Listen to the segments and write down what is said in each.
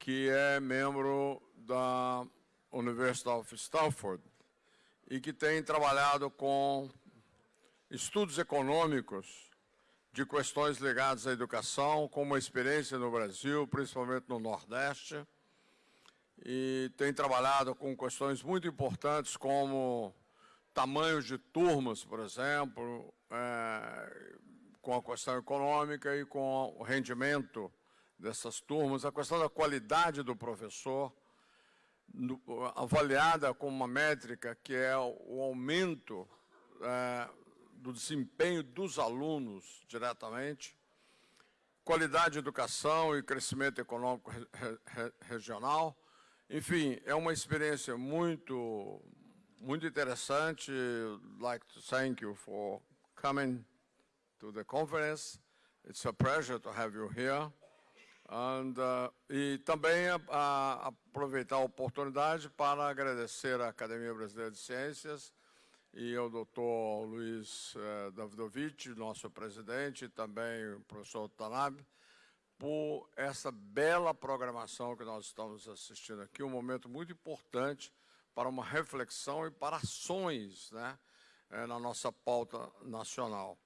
que é membro da University of Stanford e que tem trabalhado com estudos econômicos de questões ligadas à educação, com uma experiência no Brasil, principalmente no Nordeste, e tem trabalhado com questões muito importantes como tamanhos de turmas, por exemplo, é, com a questão econômica e com o rendimento dessas turmas, a questão da qualidade do professor, no, avaliada com uma métrica que é o aumento é, do desempenho dos alunos diretamente, qualidade de educação e crescimento econômico re, re, regional. Enfim, é uma experiência muito, muito interessante. Like to thank you for coming to the conference. It's a pleasure to have you here. And, uh, e também a, a, aproveitar a oportunidade para agradecer à Academia Brasileira de Ciências e ao doutor Luiz uh, Davidovich, nosso presidente, e também o professor Tanab, por essa bela programação que nós estamos assistindo aqui, um momento muito importante para uma reflexão e para ações né, eh, na nossa pauta nacional.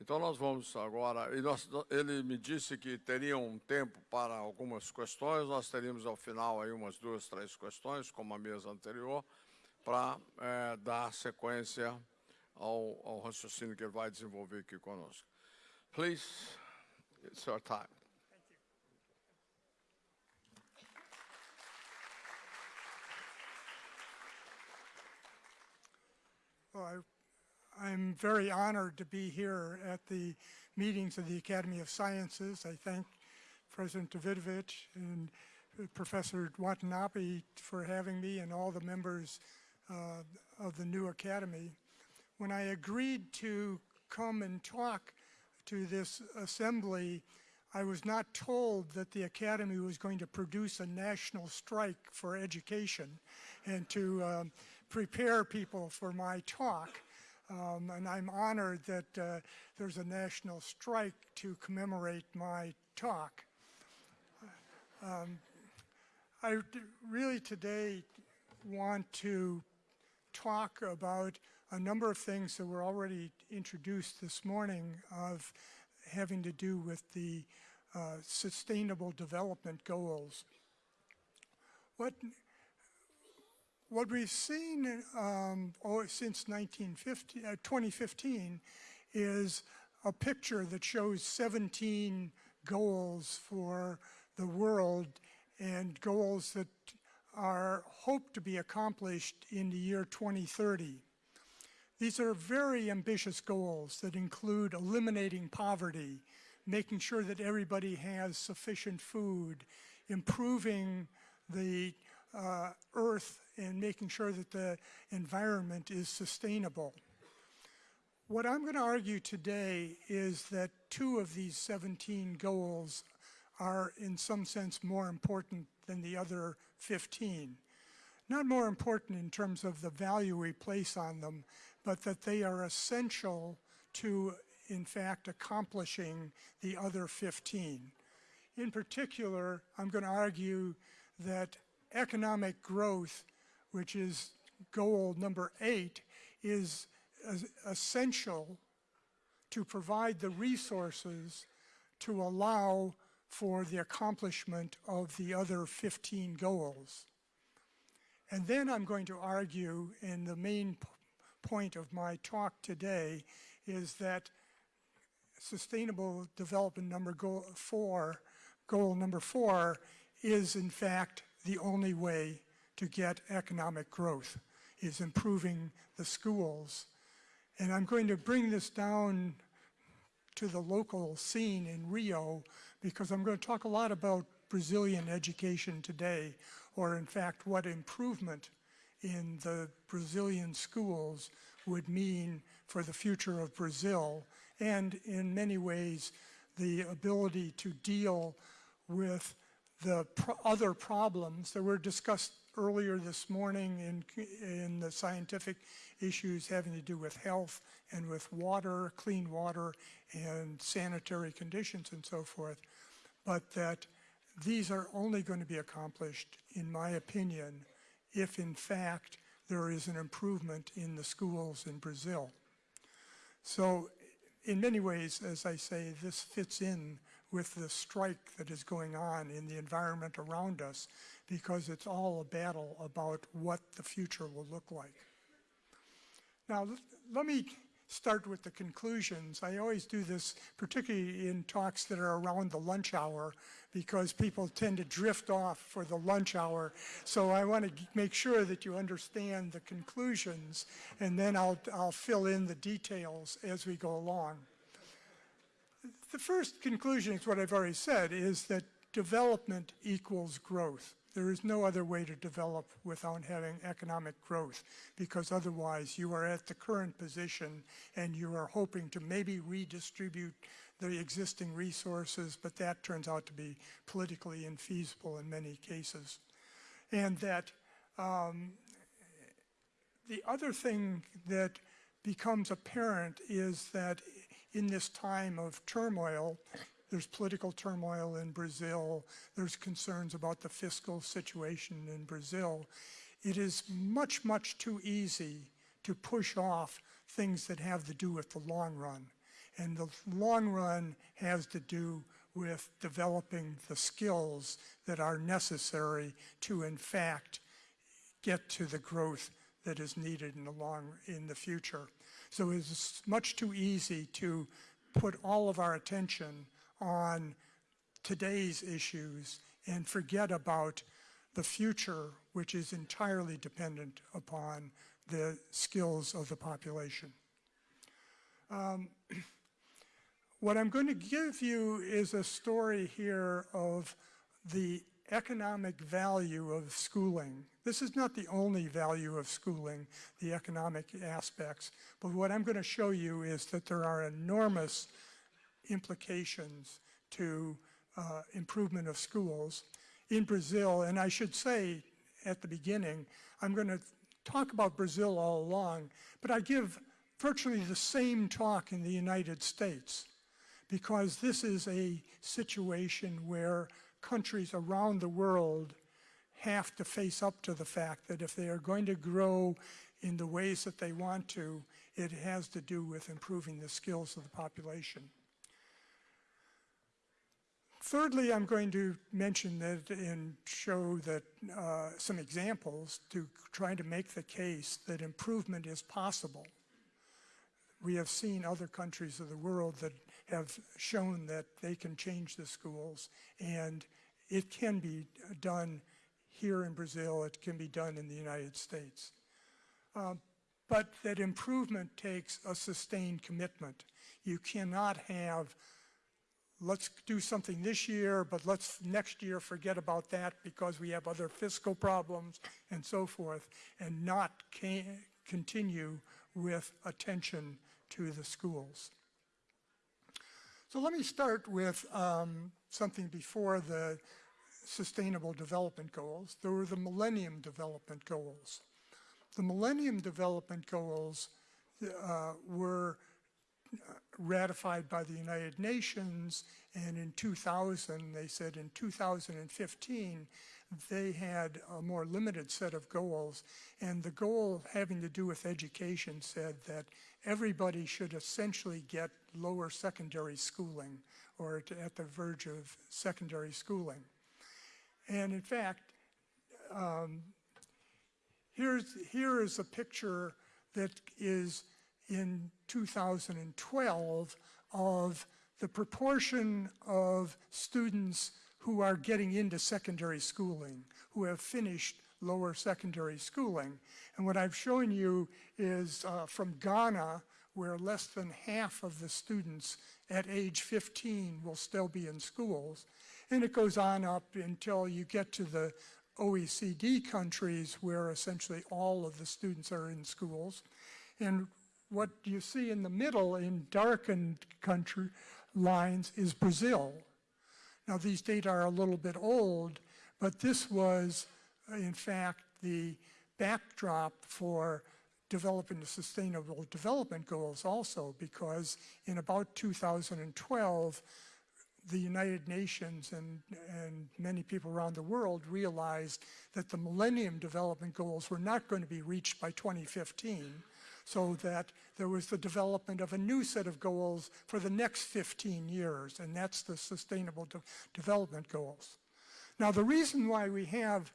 Então nós vamos agora, e nós, ele me disse que teria um tempo para algumas questões, nós teríamos ao final aí umas duas, três questões, como a mesa anterior, para é, dar sequência ao, ao raciocínio que ele vai desenvolver aqui conosco. Please, it's your time. Well, I I'm very honored to be here at the meetings of the Academy of Sciences. I thank President Davidovich and Professor Watanabe for having me and all the members uh, of the new Academy. When I agreed to come and talk to this assembly, I was not told that the Academy was going to produce a national strike for education and to um, prepare people for my talk. Um, and I'm honored that uh, there's a national strike to commemorate my talk. Um, I really today want to talk about a number of things that were already introduced this morning of having to do with the uh, sustainable development goals. What what we've seen um, oh, since 1950, uh, 2015 is a picture that shows 17 goals for the world and goals that are hoped to be accomplished in the year 2030. These are very ambitious goals that include eliminating poverty, making sure that everybody has sufficient food, improving the uh, earth and making sure that the environment is sustainable. What I'm going to argue today is that two of these 17 goals are in some sense more important than the other 15. Not more important in terms of the value we place on them, but that they are essential to, in fact, accomplishing the other 15. In particular, I'm going to argue that economic growth, which is goal number eight, is essential to provide the resources to allow for the accomplishment of the other 15 goals. And then I'm going to argue, and the main point of my talk today is that sustainable development number goal four, goal number four is in fact the only way to get economic growth is improving the schools. And I'm going to bring this down to the local scene in Rio because I'm going to talk a lot about Brazilian education today, or in fact what improvement in the Brazilian schools would mean for the future of Brazil, and in many ways the ability to deal with the pro other problems that were discussed earlier this morning in, in the scientific issues having to do with health and with water, clean water, and sanitary conditions and so forth, but that these are only going to be accomplished, in my opinion, if in fact there is an improvement in the schools in Brazil. So in many ways, as I say, this fits in with the strike that is going on in the environment around us because it's all a battle about what the future will look like. Now, let me start with the conclusions. I always do this, particularly in talks that are around the lunch hour, because people tend to drift off for the lunch hour. So I want to make sure that you understand the conclusions, and then I'll, I'll fill in the details as we go along. The first conclusion is what I've already said, is that development equals growth. There is no other way to develop without having economic growth because otherwise you are at the current position and you are hoping to maybe redistribute the existing resources, but that turns out to be politically infeasible in many cases. And that um, the other thing that becomes apparent is that in this time of turmoil, there's political turmoil in Brazil. There's concerns about the fiscal situation in Brazil. It is much, much too easy to push off things that have to do with the long run. And the long run has to do with developing the skills that are necessary to, in fact, get to the growth that is needed in the long in the future. So it's much too easy to put all of our attention on today's issues and forget about the future, which is entirely dependent upon the skills of the population. Um, what I'm going to give you is a story here of the economic value of schooling. This is not the only value of schooling, the economic aspects, but what I'm going to show you is that there are enormous implications to uh, improvement of schools in Brazil. And I should say at the beginning, I'm going to talk about Brazil all along, but I give virtually the same talk in the United States because this is a situation where countries around the world have to face up to the fact that if they are going to grow in the ways that they want to, it has to do with improving the skills of the population. Thirdly, I'm going to mention that and show that uh, some examples to try to make the case that improvement is possible. We have seen other countries of the world that have shown that they can change the schools and it can be done here in Brazil, it can be done in the United States. Um, but that improvement takes a sustained commitment. You cannot have let's do something this year, but let's next year forget about that because we have other fiscal problems and so forth, and not continue with attention to the schools. So let me start with um, something before the Sustainable Development Goals. There were the Millennium Development Goals. The Millennium Development Goals uh, were ratified by the United Nations, and in 2000, they said in 2015, they had a more limited set of goals, and the goal having to do with education said that everybody should essentially get lower secondary schooling, or at the verge of secondary schooling. And in fact, um, here's, here is a picture that is in 2012 of the proportion of students who are getting into secondary schooling, who have finished lower secondary schooling. And what I've shown you is uh, from Ghana, where less than half of the students at age 15 will still be in schools. And it goes on up until you get to the OECD countries where essentially all of the students are in schools. And what you see in the middle in darkened country lines is Brazil. Now these data are a little bit old, but this was in fact the backdrop for developing the sustainable development goals also because in about 2012 the United Nations and, and many people around the world realized that the Millennium Development Goals were not going to be reached by 2015, so that there was the development of a new set of goals for the next 15 years, and that's the Sustainable De- Development Goals. Now, the reason why we have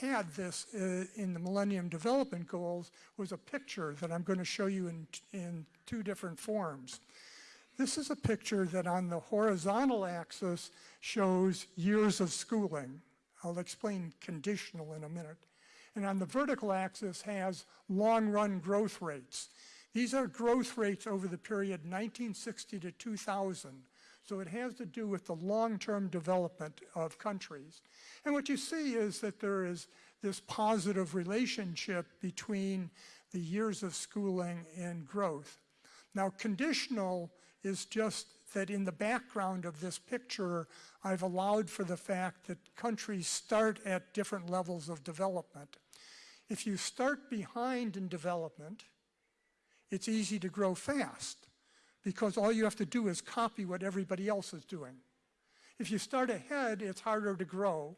had this uh, in the Millennium Development Goals was a picture that I'm going to show you in, in two different forms. This is a picture that on the horizontal axis shows years of schooling. I'll explain conditional in a minute. And on the vertical axis has long-run growth rates. These are growth rates over the period 1960 to 2000. So it has to do with the long-term development of countries. And what you see is that there is this positive relationship between the years of schooling and growth. Now, conditional is just that in the background of this picture, I've allowed for the fact that countries start at different levels of development. If you start behind in development, it's easy to grow fast because all you have to do is copy what everybody else is doing. If you start ahead, it's harder to grow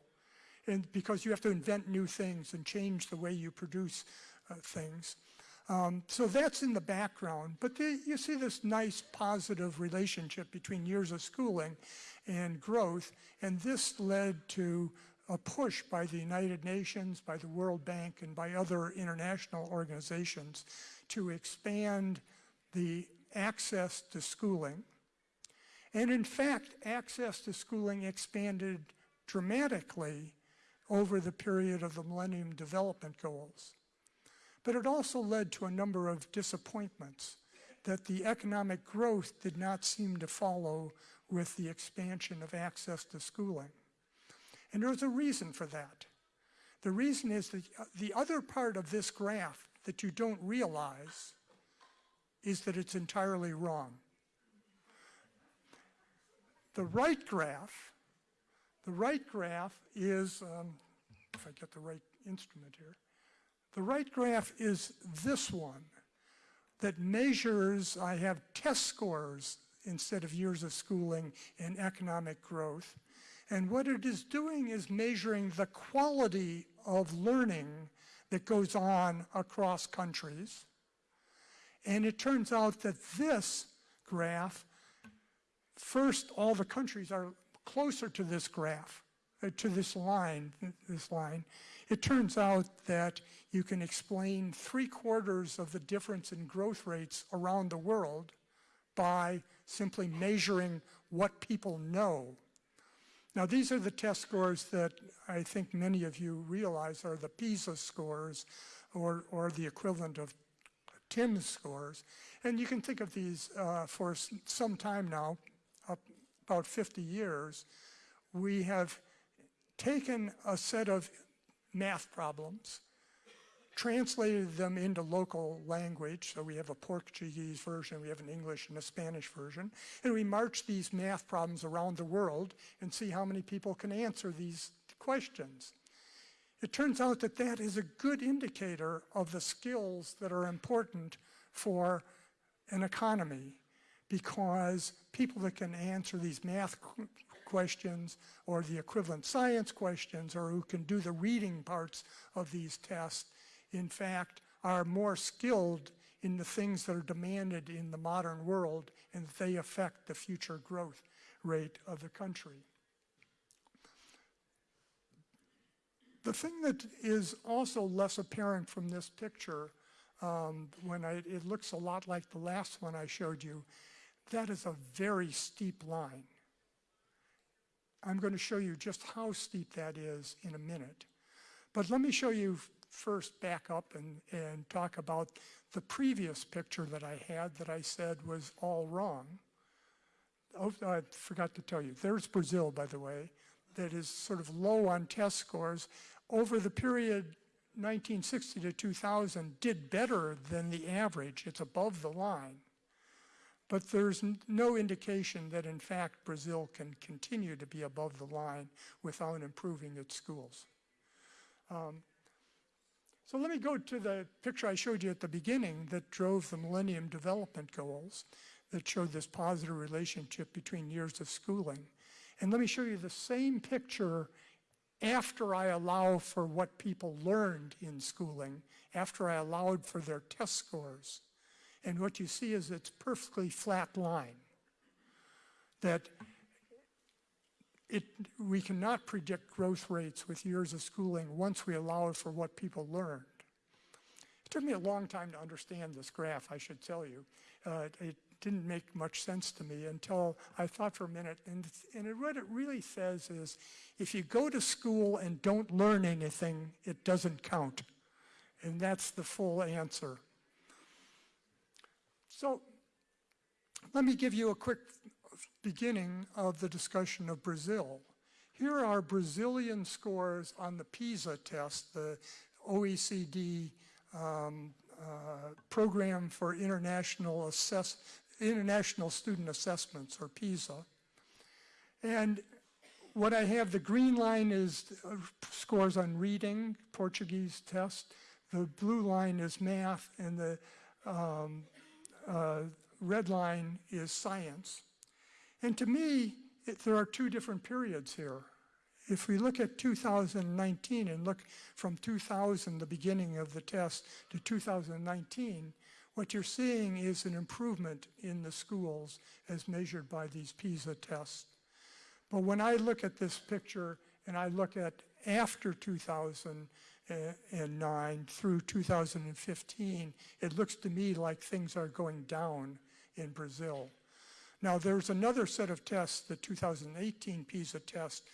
and because you have to invent new things and change the way you produce uh, things. Um, so that's in the background, but the, you see this nice positive relationship between years of schooling and growth, and this led to a push by the United Nations, by the World Bank, and by other international organizations to expand the access to schooling. And in fact, access to schooling expanded dramatically over the period of the Millennium Development Goals. But it also led to a number of disappointments that the economic growth did not seem to follow with the expansion of access to schooling. And there's a reason for that. The reason is that the other part of this graph that you don't realize is that it's entirely wrong. The right graph, the right graph is, um, if I get the right instrument here, the right graph is this one that measures, I have test scores instead of years of schooling and economic growth. And what it is doing is measuring the quality of learning that goes on across countries. And it turns out that this graph, first, all the countries are closer to this graph, uh, to this line, this line. It turns out that you can explain three quarters of the difference in growth rates around the world by simply measuring what people know. Now, these are the test scores that I think many of you realize are the PISA scores or, or the equivalent of TIMSS scores. And you can think of these uh, for some time now, about 50 years, we have taken a set of math problems, translated them into local language. So we have a Portuguese version, we have an English and a Spanish version. And we march these math problems around the world and see how many people can answer these questions. It turns out that that is a good indicator of the skills that are important for an economy because people that can answer these math questions or the equivalent science questions or who can do the reading parts of these tests, in fact, are more skilled in the things that are demanded in the modern world and they affect the future growth rate of the country. The thing that is also less apparent from this picture, um, when I, it looks a lot like the last one I showed you, that is a very steep line. I'm going to show you just how steep that is in a minute. But let me show you first back up and, and talk about the previous picture that I had that I said was all wrong. Oh, I forgot to tell you. There's Brazil, by the way, that is sort of low on test scores. Over the period 1960 to 2000, did better than the average. It's above the line. But there's no indication that, in fact, Brazil can continue to be above the line without improving its schools. Um, so let me go to the picture I showed you at the beginning that drove the Millennium Development Goals. that showed this positive relationship between years of schooling. And let me show you the same picture after I allow for what people learned in schooling, after I allowed for their test scores. And what you see is it's perfectly flat line. That it, we cannot predict growth rates with years of schooling once we allow for what people learned. It took me a long time to understand this graph, I should tell you. Uh, it didn't make much sense to me until I thought for a minute. And, and what it really says is, if you go to school and don't learn anything, it doesn't count. And that's the full answer. So let me give you a quick beginning of the discussion of Brazil. Here are Brazilian scores on the PISA test, the OECD um, uh, Program for International, Assess International Student Assessments, or PISA. And what I have, the green line is uh, scores on reading, Portuguese test. The blue line is math, and the um, uh, red line is science. And to me, it, there are two different periods here. If we look at 2019 and look from 2000, the beginning of the test, to 2019, what you're seeing is an improvement in the schools as measured by these PISA tests. But when I look at this picture and I look at after 2009 through 2015, it looks to me like things are going down in Brazil. Now there's another set of tests, the 2018 PISA test,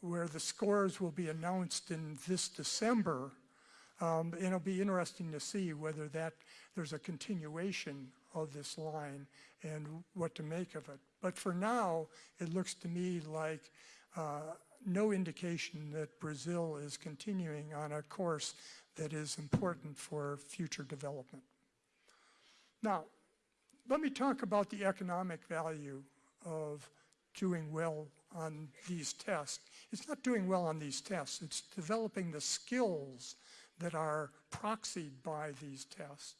where the scores will be announced in this December. Um, and it'll be interesting to see whether that there's a continuation of this line and what to make of it. But for now, it looks to me like uh, no indication that Brazil is continuing on a course that is important for future development. Now, let me talk about the economic value of doing well on these tests. It's not doing well on these tests, it's developing the skills that are proxied by these tests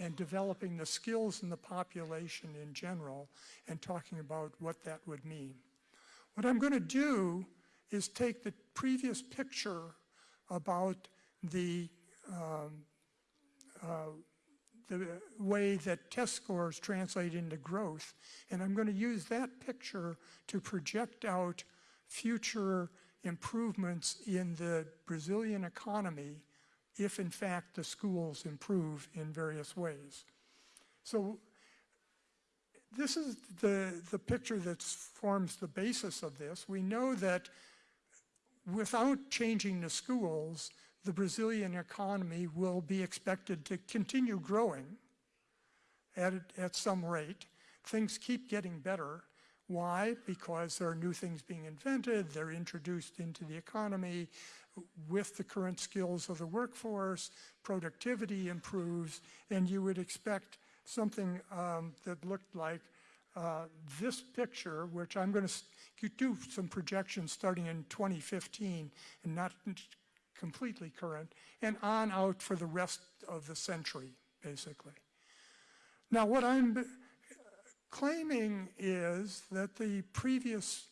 and developing the skills in the population in general and talking about what that would mean. What I'm going to do is take the previous picture about the um, uh, the way that test scores translate into growth. And I'm going to use that picture to project out future improvements in the Brazilian economy if in fact the schools improve in various ways. So this is the, the picture that forms the basis of this. We know that without changing the schools, the Brazilian economy will be expected to continue growing at, at some rate. Things keep getting better. Why? Because there are new things being invented, they're introduced into the economy with the current skills of the workforce, productivity improves, and you would expect something um, that looked like uh, this picture, which I'm going to do some projections starting in 2015 and not completely current, and on out for the rest of the century, basically. Now, what I'm claiming is that the previous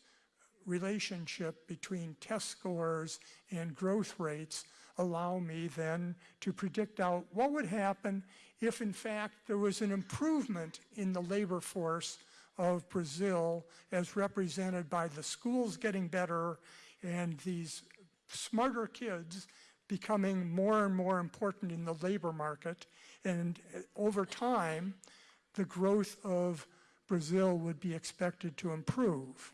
relationship between test scores and growth rates allow me then to predict out what would happen if in fact there was an improvement in the labor force of Brazil as represented by the schools getting better and these smarter kids becoming more and more important in the labor market. And uh, over time, the growth of Brazil would be expected to improve.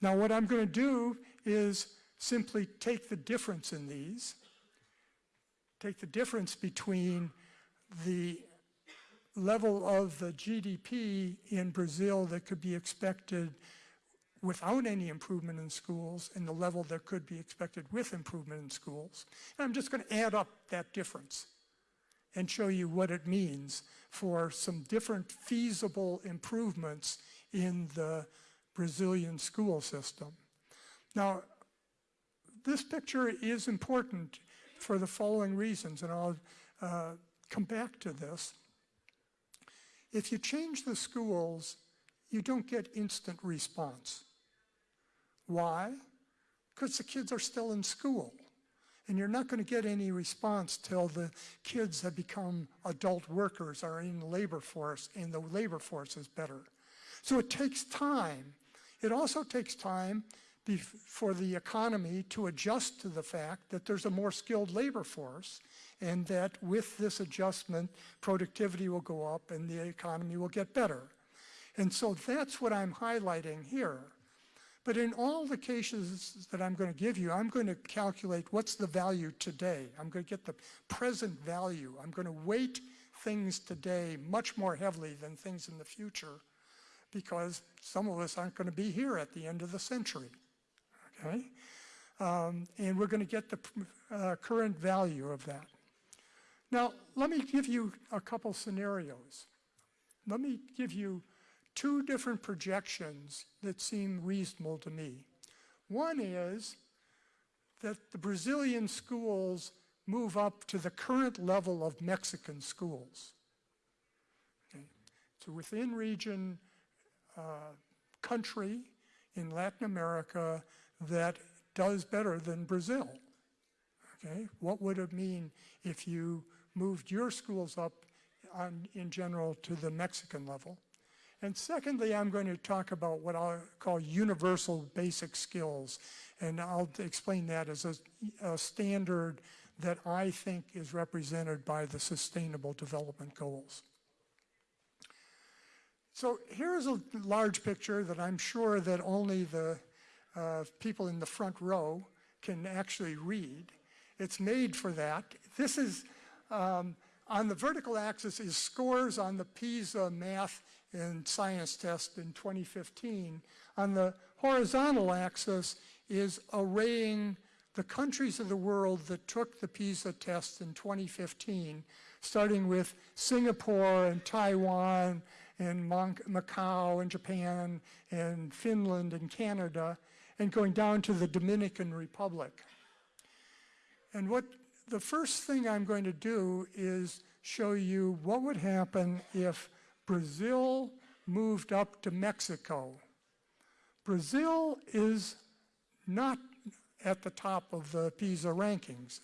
Now what I'm going to do is simply take the difference in these, take the difference between the level of the GDP in Brazil that could be expected without any improvement in schools and the level that could be expected with improvement in schools. And I'm just going to add up that difference and show you what it means for some different feasible improvements in the Brazilian school system. Now, this picture is important for the following reasons, and I'll uh, come back to this. if you change the schools, you don't get instant response. Why? Because the kids are still in school. And you're not going to get any response till the kids have become adult workers or in the labor force, and the labor force is better. So it takes time. It also takes time for the economy to adjust to the fact that there's a more skilled labor force and that with this adjustment, productivity will go up and the economy will get better. And so that's what I'm highlighting here. But in all the cases that I'm going to give you, I'm going to calculate what's the value today. I'm going to get the present value. I'm going to weight things today much more heavily than things in the future because some of us aren't going to be here at the end of the century. Okay? Um, and we're going to get the uh, current value of that. Now, let me give you a couple scenarios. Let me give you two different projections that seem reasonable to me. One is that the Brazilian schools move up to the current level of Mexican schools. Okay. It's a within region uh, country in Latin America that does better than Brazil. Okay, what would it mean if you moved your schools up on, in general to the Mexican level? And secondly, I'm going to talk about what I'll call universal basic skills. And I'll explain that as a, a standard that I think is represented by the Sustainable Development Goals. So here's a large picture that I'm sure that only the uh, people in the front row can actually read. It's made for that. This is, um, on the vertical axis is scores on the PISA math and science test in 2015. On the horizontal axis is arraying the countries of the world that took the PISA test in 2015, starting with Singapore and Taiwan and Macau and Japan and Finland and Canada, and going down to the Dominican Republic. And what the first thing I'm going to do is show you what would happen if Brazil moved up to Mexico. Brazil is not at the top of the PISA rankings.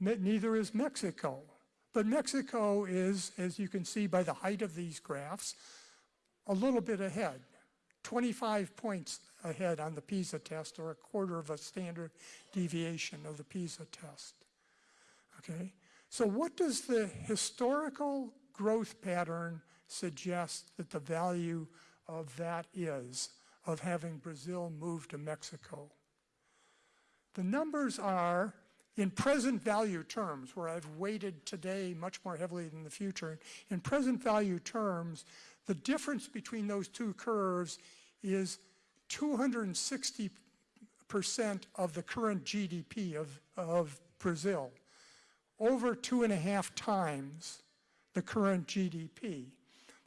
Neither is Mexico. But Mexico is, as you can see by the height of these graphs, a little bit ahead, 25 points ahead on the PISA test or a quarter of a standard deviation of the PISA test. Okay, so what does the historical growth pattern suggest that the value of that is, of having Brazil move to Mexico? The numbers are in present value terms, where I've weighted today much more heavily than the future, in present value terms, the difference between those two curves is 260% of the current GDP of, of Brazil, over two and a half times the current GDP.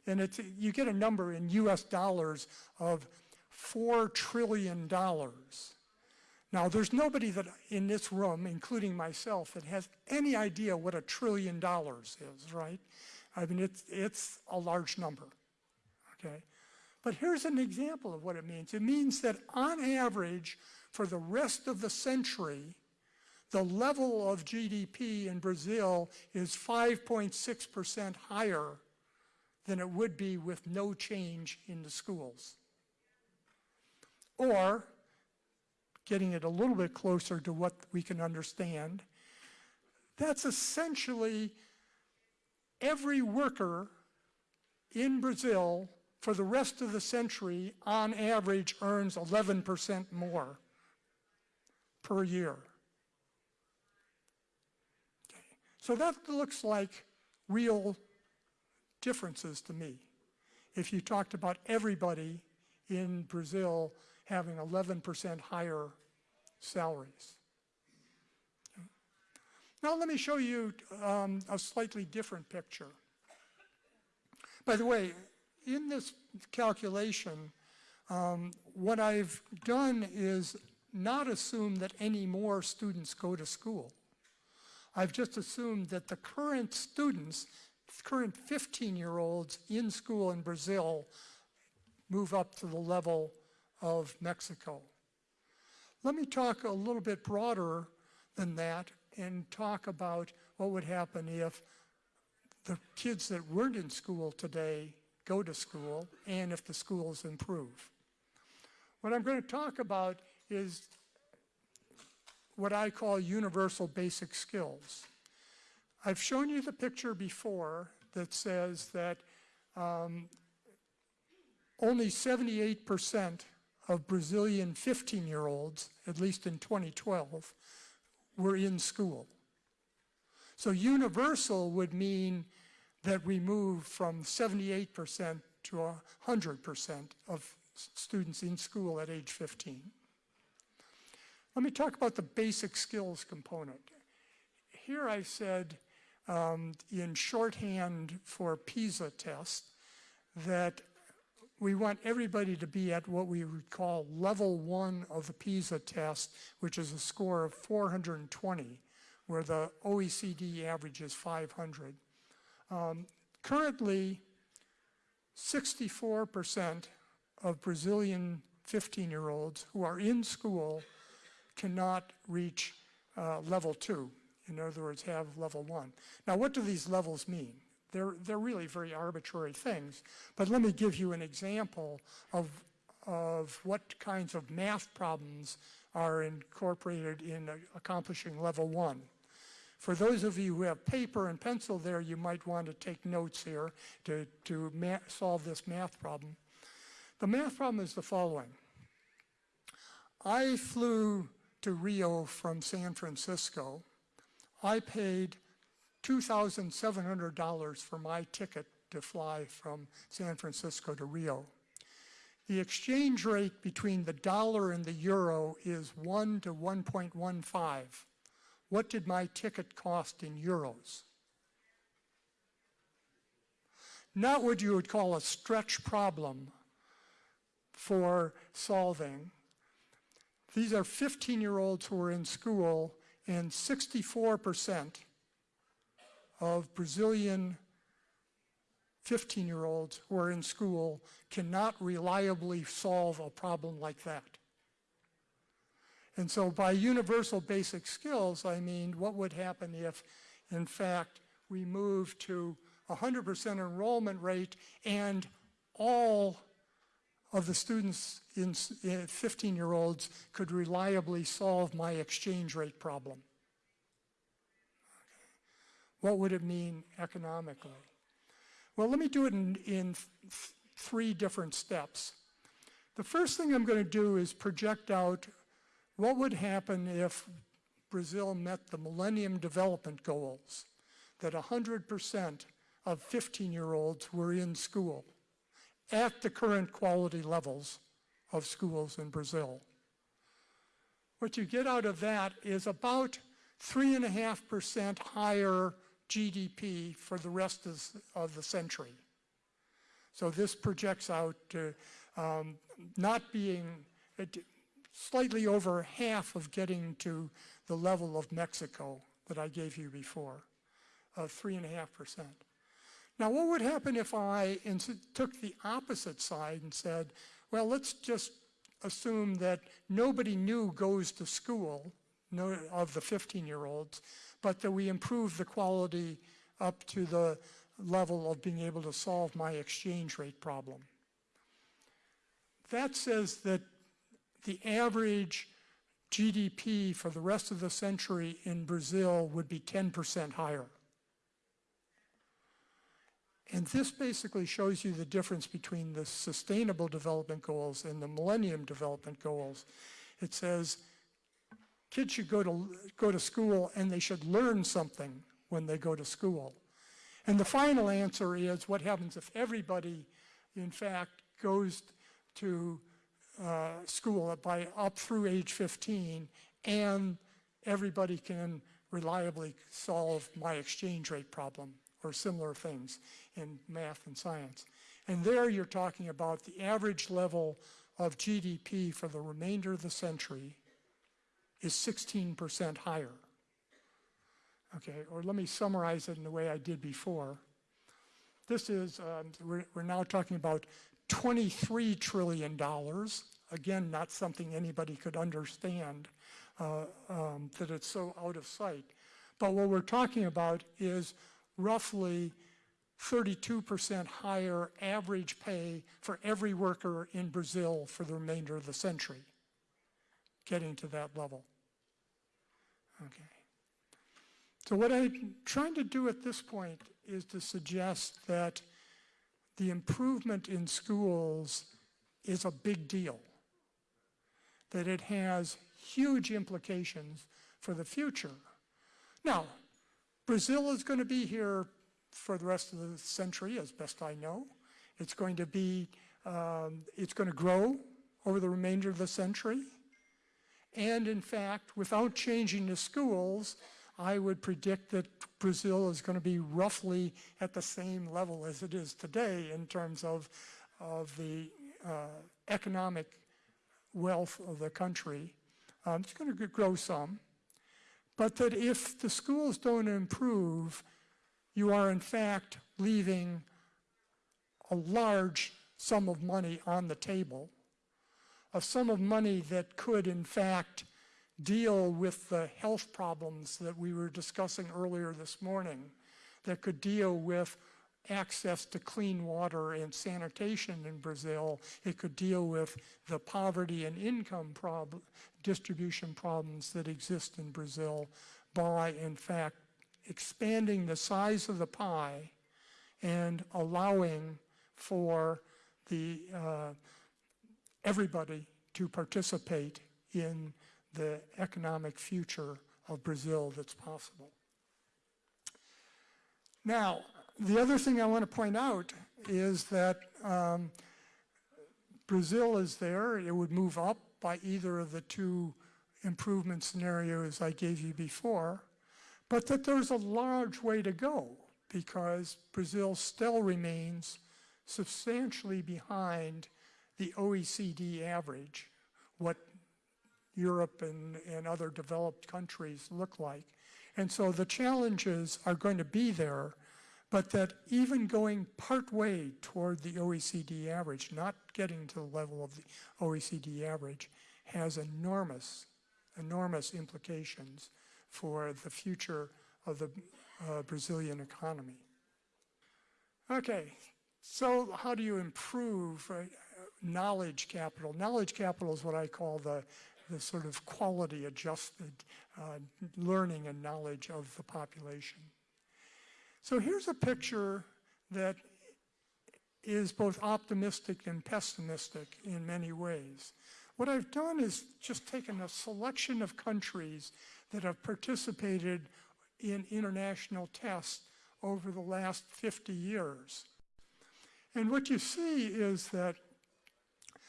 And it's, you get a number in US dollars of $4 trillion. Now, there's nobody that in this room, including myself, that has any idea what a trillion dollars is, right? I mean, it's, it's a large number, okay? But here's an example of what it means. It means that on average, for the rest of the century, the level of GDP in Brazil is 5.6% higher than it would be with no change in the schools. Or, getting it a little bit closer to what we can understand, that's essentially every worker in Brazil for the rest of the century, on average, earns 11% more per year. Okay. So that looks like real differences to me. If you talked about everybody in Brazil having 11% higher salaries. Now let me show you um, a slightly different picture. By the way, in this calculation, um, what I've done is not assume that any more students go to school. I've just assumed that the current students current 15-year-olds in school in Brazil move up to the level of Mexico. Let me talk a little bit broader than that and talk about what would happen if the kids that weren't in school today go to school and if the schools improve. What I'm going to talk about is what I call universal basic skills. I've shown you the picture before that says that um, only 78% of Brazilian 15-year-olds, at least in 2012, were in school. So universal would mean that we move from 78% to 100% of students in school at age 15. Let me talk about the basic skills component. Here I said um, in shorthand for PISA test that we want everybody to be at what we would call level one of the PISA test, which is a score of 420, where the OECD average is 500. Um, currently, 64% of Brazilian 15-year-olds who are in school cannot reach uh, level two. In other words, have level one. Now, what do these levels mean? They're, they're really very arbitrary things, but let me give you an example of, of what kinds of math problems are incorporated in accomplishing level one. For those of you who have paper and pencil there, you might want to take notes here to, to solve this math problem. The math problem is the following. I flew to Rio from San Francisco. I paid $2,700 for my ticket to fly from San Francisco to Rio. The exchange rate between the dollar and the euro is 1 to 1.15. What did my ticket cost in euros? Not what you would call a stretch problem for solving. These are 15-year-olds who are in school, and 64% of Brazilian 15-year-olds who are in school cannot reliably solve a problem like that. And so by universal basic skills, I mean what would happen if, in fact, we move to 100% enrollment rate and all of the students in eh, 15-year-olds could reliably solve my exchange rate problem. What would it mean economically? Well, let me do it in, in th three different steps. The first thing I'm going to do is project out what would happen if Brazil met the Millennium Development Goals, that 100% of 15-year-olds were in school at the current quality levels of schools in Brazil. What you get out of that is about 3.5% higher GDP for the rest of, the century. So this projects out to um, not being, slightly over half of getting to the level of Mexico that I gave you before, uh, of 3.5%. Now, what would happen if I took the opposite side and said, well, let's just assume that nobody new goes to school no, of the 15-year-olds, but that we improve the quality up to the level of being able to solve my exchange rate problem. That says that the average GDP for the rest of the century in Brazil would be 10% higher. And this basically shows you the difference between the Sustainable Development Goals and the Millennium Development Goals. It says kids should go to, go to school and they should learn something when they go to school. And the final answer is what happens if everybody, in fact, goes to uh, school by up through age 15 and everybody can reliably solve my exchange rate problem or similar things in math and science. And there you're talking about the average level of GDP for the remainder of the century is 16% higher. Okay, or let me summarize it in the way I did before. this is, um, we're, we're now talking about $23 trillion. Again, not something anybody could understand, uh, um, that it's so out of sight. But what we're talking about is roughly 32% higher average pay for every worker in Brazil for the remainder of the century, getting to that level. Okay. So what I'm trying to do at this point is to suggest that the improvement in schools is a big deal, that it has huge implications for the future. Now, Brazil is going to be here for the rest of the century, as best I know. It's going to be, um, it's going to grow over the remainder of the century. And in fact, without changing the schools, I would predict that Brazil is going to be roughly at the same level as it is today in terms of, of the uh, economic wealth of the country. Um, it's going to grow some. But that if the schools don't improve, you are in fact leaving a large sum of money on the table, a sum of money that could in fact deal with the health problems that we were discussing earlier this morning, that could deal with access to clean water and sanitation in Brazil. It could deal with the poverty and income prob distribution problems that exist in Brazil by, in fact, expanding the size of the pie and allowing for the uh, everybody to participate in the economic future of Brazil that's possible. Now, the other thing I want to point out is that um, Brazil is there. It would move up by either of the two improvement scenarios I gave you before, but that there's a large way to go because Brazil still remains substantially behind the OECD average, what Europe and, and other developed countries look like. And so the challenges are going to be there, but that even going partway toward the OECD average, not getting to the level of the OECD average, has enormous, enormous implications for the future of the uh, Brazilian economy. Okay, so how do you improve uh, knowledge capital? Knowledge capital is what I call the the sort of quality adjusted uh, learning and knowledge of the population. So here's a picture that is both optimistic and pessimistic in many ways. What I've done is just taken a selection of countries that have participated in international tests over the last 50 years. And what you see is that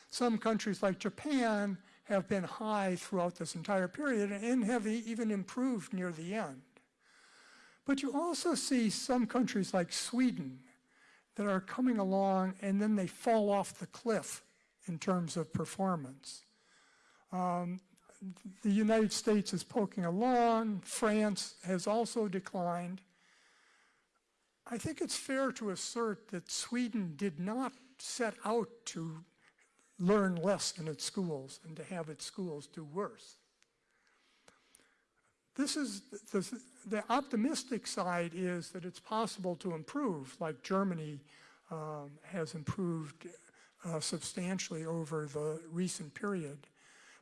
some countries like Japan have been high throughout this entire period and have even improved near the end. But you also see some countries like Sweden that are coming along and then they fall off the cliff in terms of performance. Um, the United States is poking along, France has also declined. I think it's fair to assert that Sweden did not set out to learn less in its schools and to have its schools do worse. This is the, the optimistic side is that it's possible to improve, like Germany um, has improved uh, substantially over the recent period.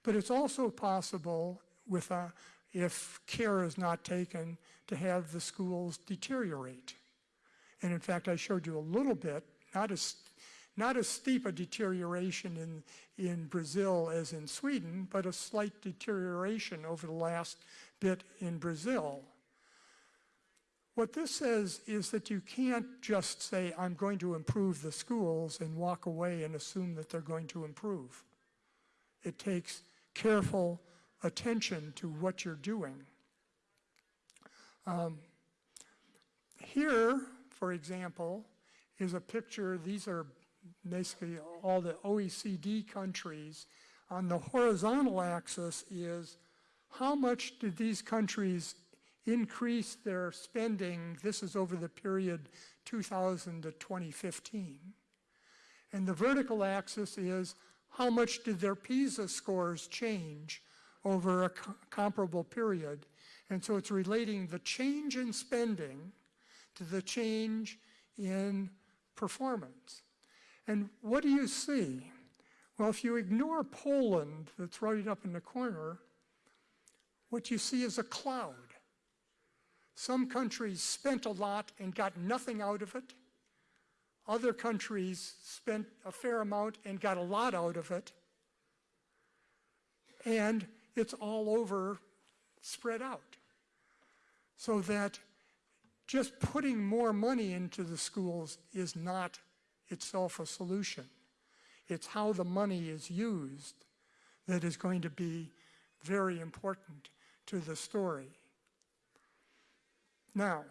But it's also possible with a, if care is not taken to have the schools deteriorate. And in fact, I showed you a little bit, not as not as steep a deterioration in, in Brazil as in Sweden, but a slight deterioration over the last bit in Brazil. What this says is that you can't just say, I'm going to improve the schools and walk away and assume that they're going to improve. It takes careful attention to what you're doing. Um, here, for example, is a picture, these are basically all the OECD countries. On the horizontal axis is how much did these countries increase their spending, this is over the period 2000 to 2015. And the vertical axis is how much did their PISA scores change over a co- comparable period. And so it's relating the change in spending to the change in performance. And what do you see? Well, if you ignore Poland, that's right up in the corner, what you see is a cloud. Some countries spent a lot and got nothing out of it. Other countries spent a fair amount and got a lot out of it. And it's all over, spread out. So that just putting more money into the schools is not itself a solution. It's how the money is used that is going to be very important to the story. Now,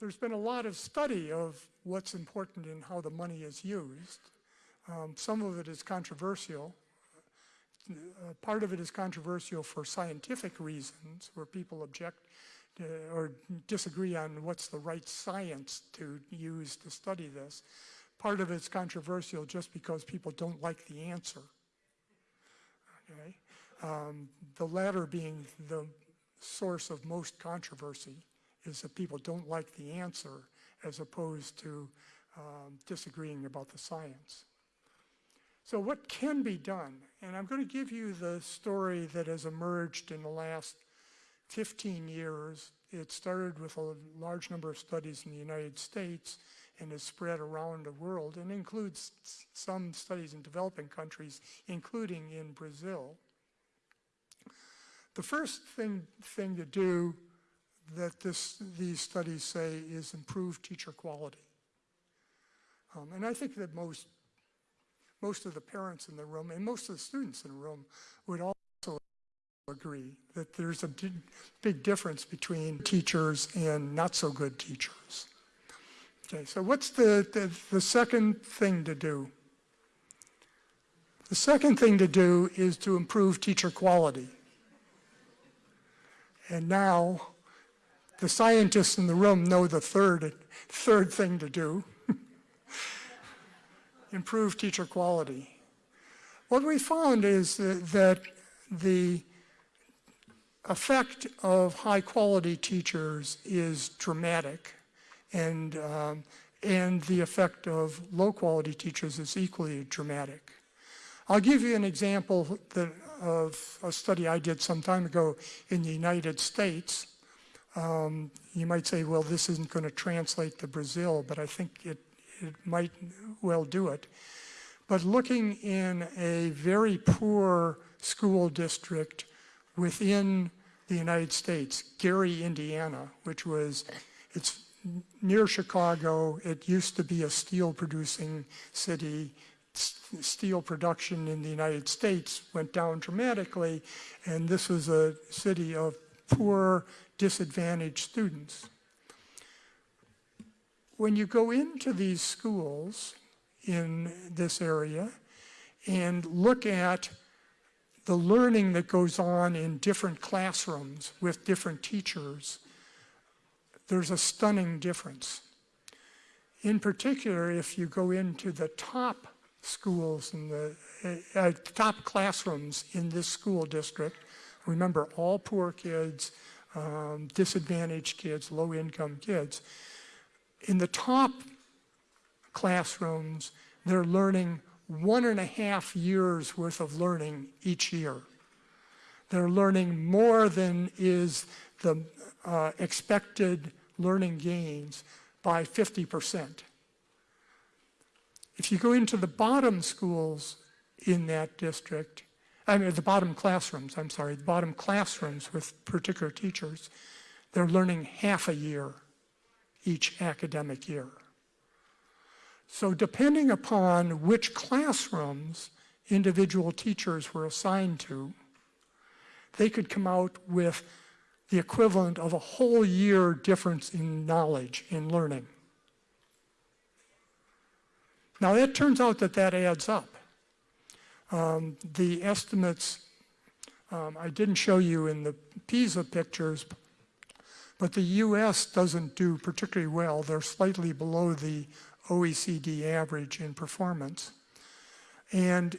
there's been a lot of study of what's important in how the money is used. Um, some of it is controversial. Uh, part of it is controversial for scientific reasons, where people object to, or disagree on what's the right science to use to study this. Part of it's controversial just because people don't like the answer. Okay? Um, the latter being the source of most controversy is that people don't like the answer as opposed to um, disagreeing about the science. So what can be done? And I'm going to give you the story that has emerged in the last 15 years. It started with a large number of studies in the United States and is spread around the world and includes some studies in developing countries, including in Brazil. The first thing, thing to do that this, these studies say is improve teacher quality. Um, and I think that most, most of the parents in the room and most of the students in the room would also agree that there's a big difference between teachers and not so good teachers. Okay, so what's the, the, the second thing to do? The second thing to do is to improve teacher quality. And now the scientists in the room know the third, third thing to do. Improve teacher quality. What we found is that, that the effect of high quality teachers is dramatic and, um, and the effect of low quality teachers is equally dramatic. I'll give you an example that, of a study I did some time ago in the United States. Um, you might say, well, this isn't going to translate to Brazil, but I think it, it might well do it. But looking in a very poor school district within the United States, Gary, Indiana, which was, it's near Chicago. It used to be a steel producing city. Steel production in the United States went down dramatically, and this was a city of poor disadvantaged students. When you go into these schools in this area and look at the learning that goes on in different classrooms with different teachers, there's a stunning difference. In particular, if you go into the top schools and the uh, top classrooms in this school district, remember all poor kids, um, disadvantaged kids, low income kids. In the top classrooms, they're learning one and a half years worth of learning each year. They're learning more than is the uh, expected learning gains by 50%. If you go into the bottom schools in that district, I mean, the bottom classrooms, I'm sorry, the bottom classrooms with particular teachers, they're learning half a year each academic year. So depending upon which classrooms individual teachers were assigned to, they could come out with the equivalent of a whole year difference in knowledge, in learning. Now it turns out that that adds up. Um, the estimates, um, I didn't show you in the PISA pictures, But the US doesn't do particularly well. They're slightly below the OECD average in performance. And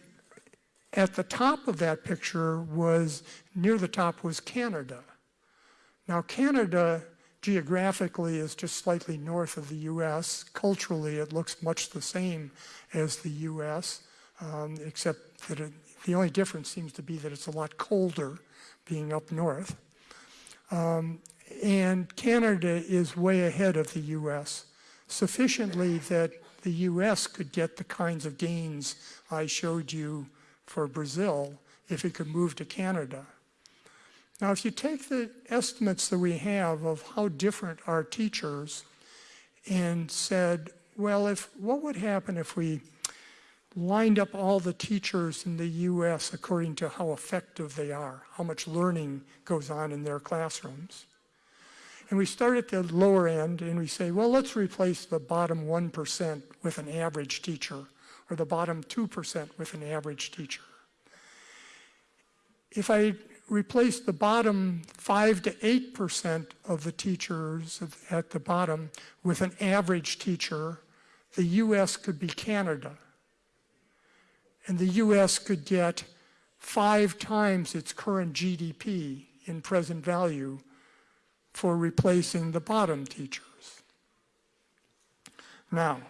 at the top of that picture was, near the top was Canada. Now Canada geographically is just slightly north of the US. Culturally it looks much the same as the US, um, except that it, the only difference seems to be that it's a lot colder being up north. Um, and Canada is way ahead of the US, sufficiently that the US could get the kinds of gains I showed you for Brazil if it could move to Canada. Now, if you take the estimates that we have of how different our teachers and said, well, if what would happen if we lined up all the teachers in the U.S. according to how effective they are, how much learning goes on in their classrooms. And we start at the lower end and we say, well, let's replace the bottom 1% with an average teacher or the bottom 2% with an average teacher. If I replace the bottom 5 to 8% of the teachers at the bottom with an average teacher, the US could be Canada. And the US could get five times its current GDP in present value for replacing the bottom teachers. Now,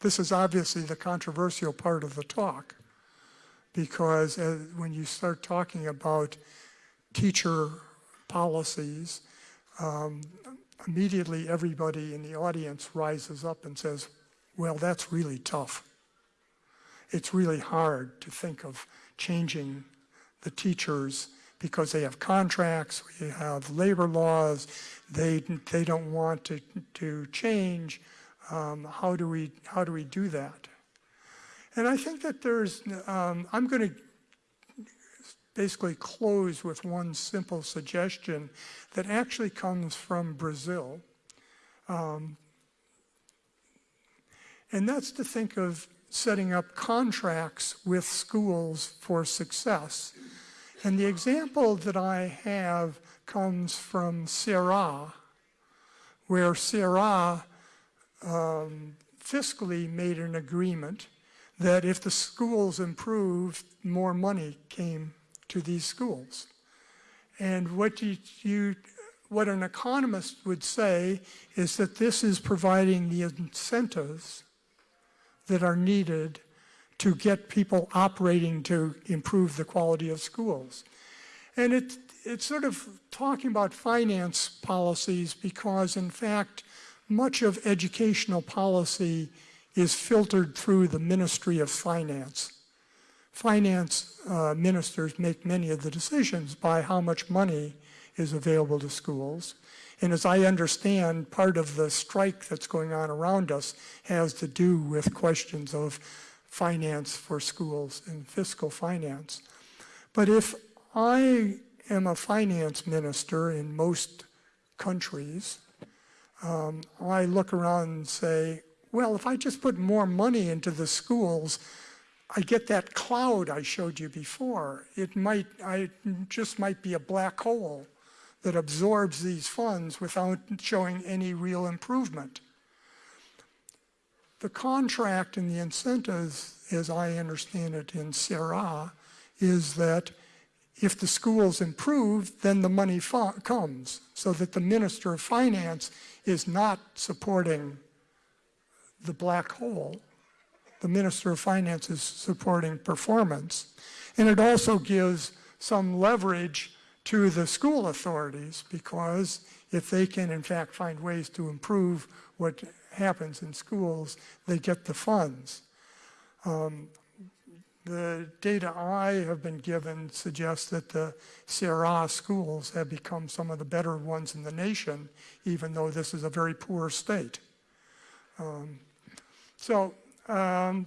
this is obviously the controversial part of the talk because uh, when you start talking about teacher policies, um, immediately everybody in the audience rises up and says, well, that's really tough. It's really hard to think of changing the teachers because they have contracts, we have labor laws, they, they don't want to, to change. Um, how, do we, how do we do that? And I think that there's, um, I'm going to basically close with one simple suggestion that actually comes from Brazil. Um, and that's to think of setting up contracts with schools for success. And the example that I have comes from Ceará, where Ceará um, fiscally made an agreement that if the schools improved, more money came to these schools. And what you, you, what an economist would say is that this is providing the incentives that are needed to get people operating to improve the quality of schools. And it, it's sort of talking about finance policies because in fact, much of educational policy is filtered through the Ministry of Finance finance uh, ministers make many of the decisions by how much money is available to schools. And as I understand, part of the strike that's going on around us has to do with questions of finance for schools and fiscal finance. But if I am a finance minister in most countries, um, I look around and say, well, if I just put more money into the schools, I get that cloud I showed you before. It might, I just might be a black hole that absorbs these funds without showing any real improvement. The contract and the incentives, as I understand it in Ceará, is that if the schools improve, then the money comes, so that the Minister of Finance is not supporting the black hole, the Minister of Finance is supporting performance. And it also gives some leverage to the school authorities because if they can in fact find ways to improve what happens in schools, they get the funds. Um, the data I have been given suggests that the Ceará schools have become some of the better ones in the nation, even though this is a very poor state. Um, so um,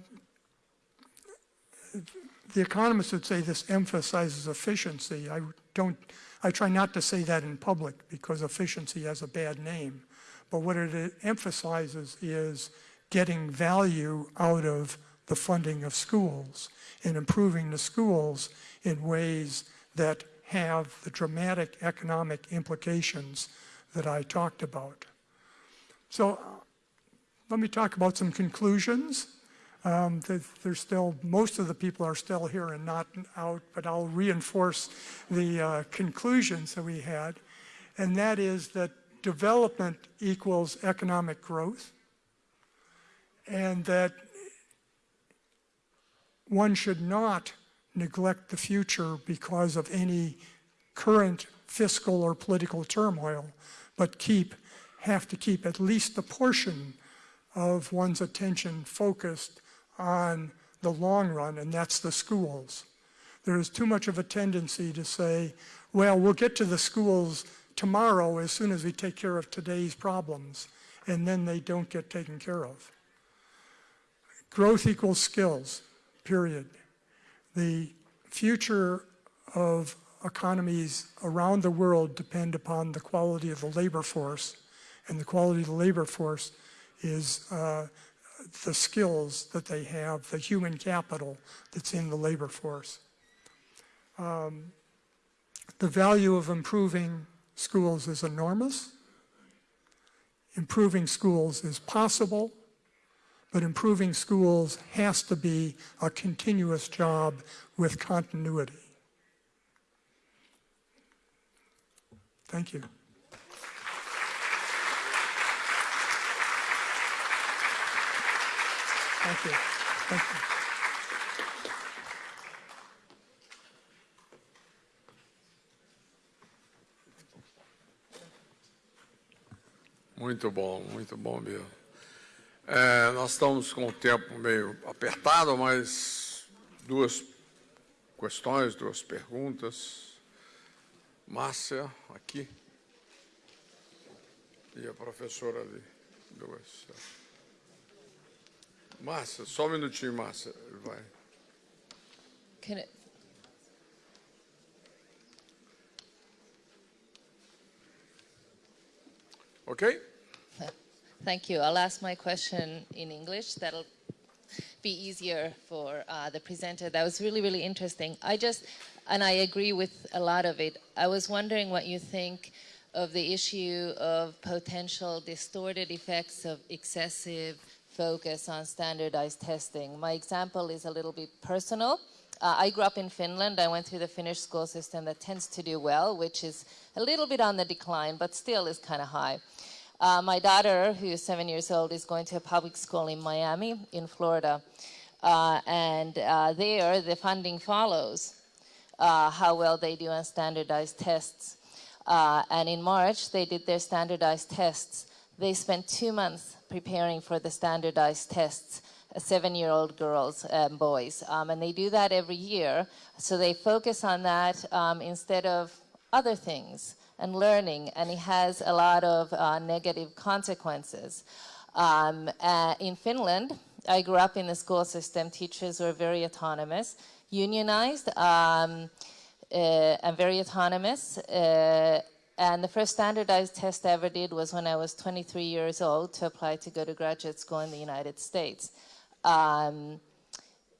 the economists would say this emphasizes efficiency. I don't, I try not to say that in public because efficiency has a bad name. But what it emphasizes is getting value out of the funding of schools and improving the schools in ways that have the dramatic economic implications that I talked about. So uh, let me talk about some conclusions. Um, There's still, most of the people are still here and not out, but I'll reinforce the uh, conclusions that we had. And that is that development equals economic growth. And that one should not neglect the future because of any current fiscal or political turmoil, but keep, have to keep at least a portion of one's attention focused on the long run, and that's the schools. There is too much of a tendency to say, well, we'll get to the schools tomorrow as soon as we take care of today's problems, and then they don't get taken care of. Growth equals skills, period. The future of economies around the world depend upon the quality of the labor force, and the quality of the labor force is uh, the skills that they have, the human capital that's in the labor force. Um, the value of improving schools is enormous. Improving schools is possible, but improving schools has to be a continuous job with continuity. Thank you. Thank you. Thank you. Muito bom, muito bom mesmo. É, nós estamos com o tempo meio apertado, mas duas questões, duas perguntas. Márcia, aqui. E a professora ali. Duas. Márcia, só um minutinho, Márcia. Vai. Can Ok? Thank you. I'll ask my question in English. That'll be easier for uh, the presenter. That was really, really interesting. I just, and I agree with a lot of it. I was wondering what you think of the issue of potential distorted effects of excessive focus on standardized testing. My example is a little bit personal. Uh, I grew up in Finland. I went through the Finnish school system that tends to do well, which is a little bit on the decline, but still is kind of high. Uh, my daughter, who is seven years old, is going to a public school in Miami, in Florida. Uh, and uh, there, the funding follows uh, how well they do on standardized tests. Uh, and in March, they did their standardized tests. They spent two months preparing for the standardized tests, uh, seven-year-old girls and boys. Um, and they do that every year. So they focus on that um, instead of other things and learning, and it has a lot of uh, negative consequences. Um, uh, in Finland, I grew up in the school system. Teachers were very autonomous, unionized, um, uh, and very autonomous. Uh, and the first standardized test I ever did was when I was 23 years old to apply to go to graduate school in the United States. Um,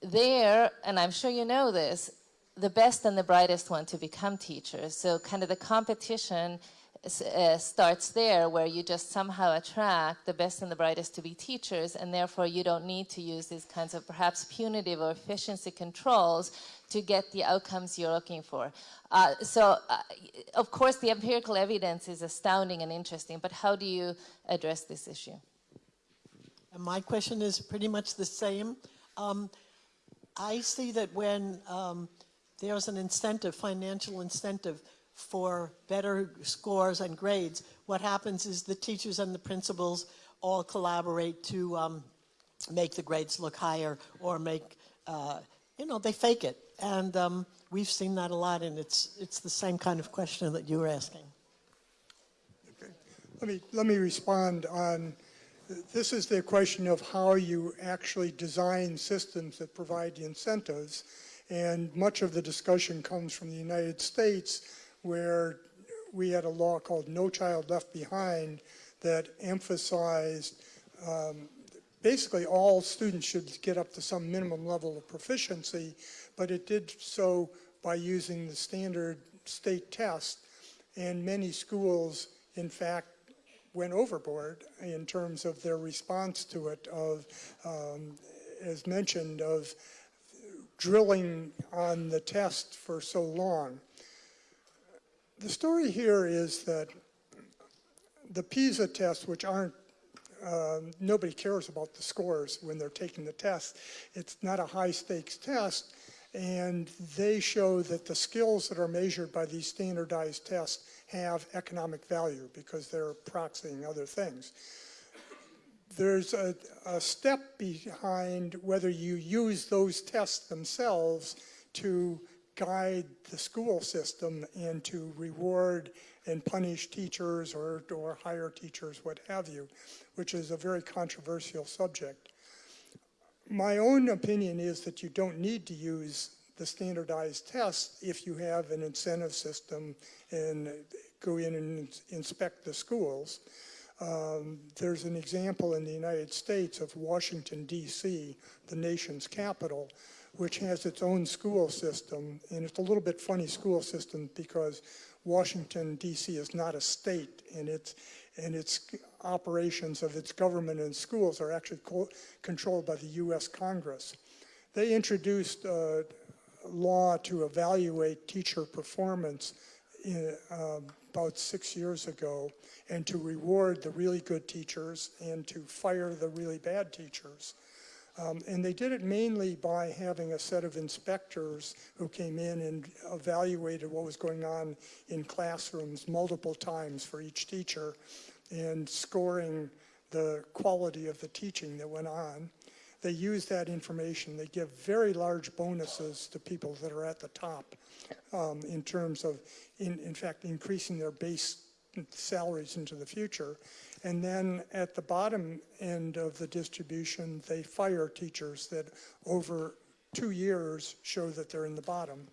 there, and I'm sure you know this, the best and the brightest want to become teachers. So kind of the competition uh, starts there where you just somehow attract the best and the brightest to be teachers and therefore you don't need to use these kinds of perhaps punitive or efficiency controls to get the outcomes you're looking for. Uh, so uh, of course the empirical evidence is astounding and interesting, but how do you address this issue? My question is pretty much the same. Um, I see that when um, there's an incentive, financial incentive for better scores and grades, what happens is the teachers and the principals all collaborate to um, make the grades look higher or make, uh, you know, they fake it. And um, we've seen that a lot, and it's, it's the same kind of question that you were asking. Let me, let me respond on, this is the question of how you actually design systems that provide the incentives. And much of the discussion comes from the United States where we had a law called No Child Left Behind that emphasized um, basically all students should get up to some minimum level of proficiency, but it did so by using the standard state test. And many schools in fact, went overboard in terms of their response to it of, um, as mentioned, of drilling on the test for so long. The story here is that the PISA tests, which aren't, um, nobody cares about the scores when they're taking the test. It's not a high stakes test, and they show that the skills that are measured by these standardized tests have economic value because they're proxying other things. There's a, a step behind whether you use those tests themselves to guide the school system and to reward and punish teachers or, or hire teachers, what have you, which is a very controversial subject. My own opinion is that you don't need to use the standardized tests if you have an incentive system and go in and inspect the schools. Um, there's an example in the United States of Washington, D.C., the nation's capital, which has its own school system. And it's a little bit funny school system because Washington, D.C. is not a state, and its, and its operations of its government and schools are actually co controlled by the U.S. Congress. They introduced a law to evaluate teacher performance in, uh, about six years ago and to reward the really good teachers and to fire the really bad teachers. Um, and they did it mainly by having a set of inspectors who came in and evaluated what was going on in classrooms multiple times for each teacher and scoring the quality of the teaching that went on. They use that information. They give very large bonuses to people that are at the top um, in terms of, in, in fact, increasing their base salaries into the future. And then at the bottom end of the distribution, they fire teachers that over two years show that they're in the bottom.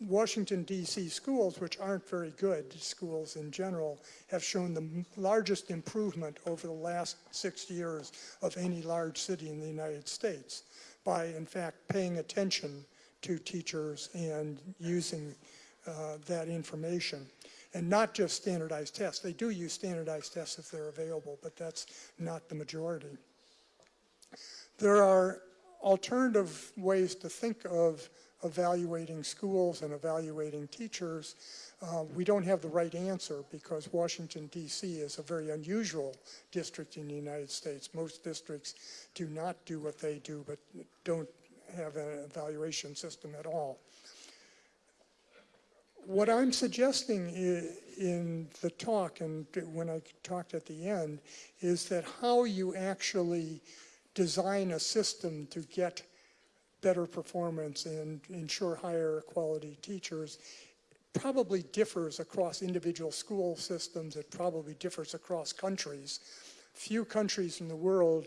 Washington, D.C. schools, which aren't very good schools in general, have shown the largest improvement over the last six years of any large city in the United States by, in fact, paying attention to teachers and using uh, that information and not just standardized tests. They do use standardized tests if they're available, but that's not the majority. There are alternative ways to think of evaluating schools and evaluating teachers. Uh, we don't have the right answer because Washington, D.C. is a very unusual district in the United States. Most districts do not do what they do, but don't have an evaluation system at all what I'm suggesting in the talk and when I talked at the end is that how you actually design a system to get better performance and ensure higher quality teachers probably differs across individual school systems. It probably differs across countries. Few countries in the world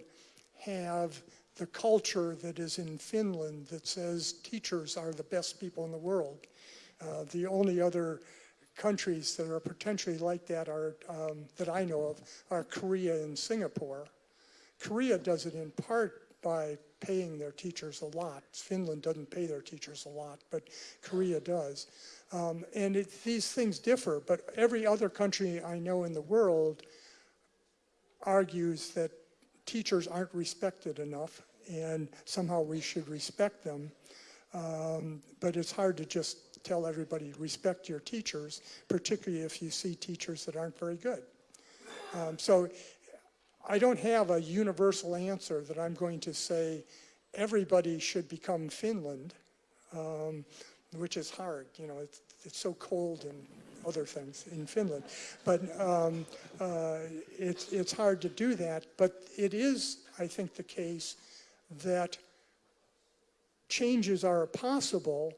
have the culture that is in Finland that says teachers are the best people in the world. Uh, the only other countries that are potentially like that are, um, that I know of, are Korea and Singapore. Korea does it in part by paying their teachers a lot. Finland doesn't pay their teachers a lot, but Korea does. Um, and it, these things differ, but every other country I know in the world argues that teachers aren't respected enough and somehow we should respect them. Um, but it's hard to just tell everybody respect your teachers, particularly if you see teachers that aren't very good. Um, so I don't have a universal answer that I'm going to say everybody should become Finland, um, which is hard. You know, it's, it's so cold and other things in Finland. But um, uh, it's, it's hard to do that. But it is, I think, the case that changes are possible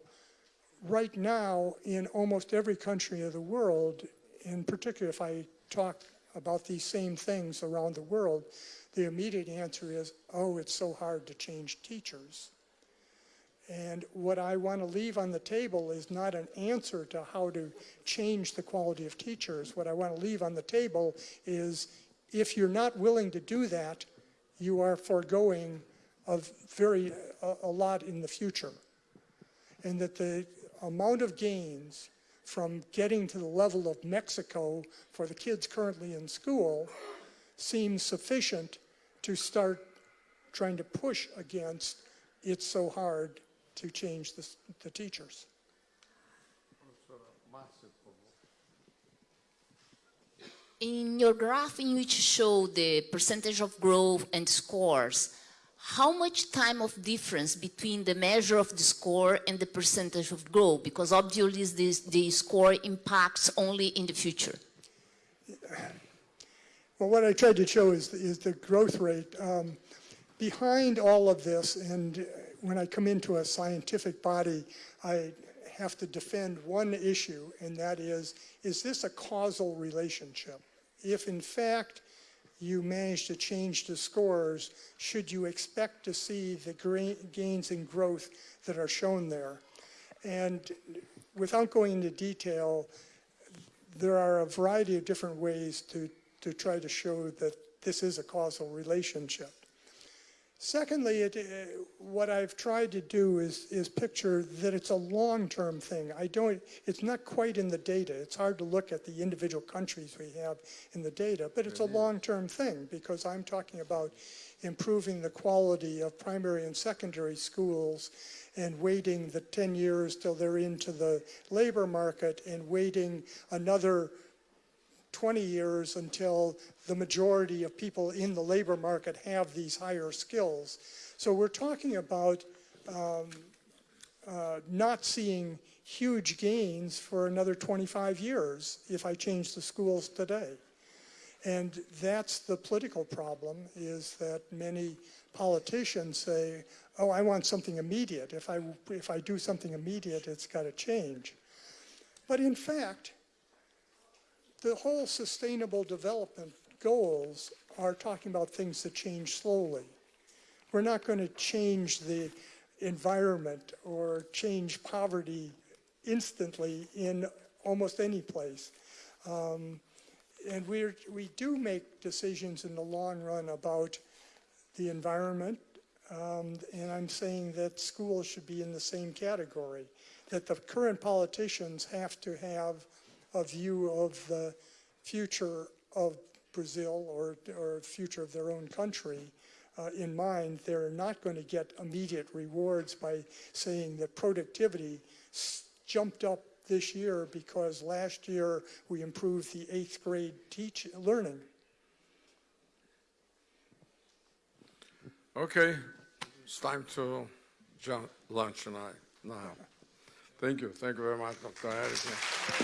right now in almost every country of the world, in particular if I talk about these same things around the world, the immediate answer is, oh, it's so hard to change teachers. And what I want to leave on the table is not an answer to how to change the quality of teachers. What I want to leave on the table is if you're not willing to do that, you are foregoing a very a, a lot in the future. And that the amount of gains from getting to the level of Mexico for the kids currently in school seems sufficient to start trying to push against it's so hard to change the, the teachers. In your graph in which you show the percentage of growth and scores, how much time of difference between the measure of the score and the percentage of growth? Because obviously this, the score impacts only in the future. Well, what I tried to show is, is the growth rate. Um, behind all of this, and when I come into a scientific body, I have to defend one issue, and that is, is this a causal relationship? If in fact you manage to change the scores, should you expect to see the gains in growth that are shown there? And without going into detail, there are a variety of different ways to, to try to show that this is a causal relationship. Secondly, it, uh, what I've tried to do is, is picture that it's a long-term thing. I don't, it's not quite in the data. It's hard to look at the individual countries we have in the data, but it's a long-term thing because I'm talking about improving the quality of primary and secondary schools and waiting the 10 years till they're into the labor market and waiting another 20 years until the majority of people in the labor market have these higher skills. So we're talking about um, uh, not seeing huge gains for another 25 years if I change the schools today. And that's the political problem, is that many politicians say, oh, I want something immediate. If I, if I do something immediate, it's got to change. But in fact, the whole sustainable development goals are talking about things that change slowly. We're not going to change the environment or change poverty instantly in almost any place. Um, and we're, we do make decisions in the long run about the environment, um, and I'm saying that schools should be in the same category, that the current politicians have to have a view of the future of Brazil or, or future of their own country uh, in mind. They're not going to get immediate rewards by saying that productivity jumped up this year because last year we improved the eighth grade teach learning. Okay, it's time to lunch tonight, now. Thank you, thank you very much, Dr.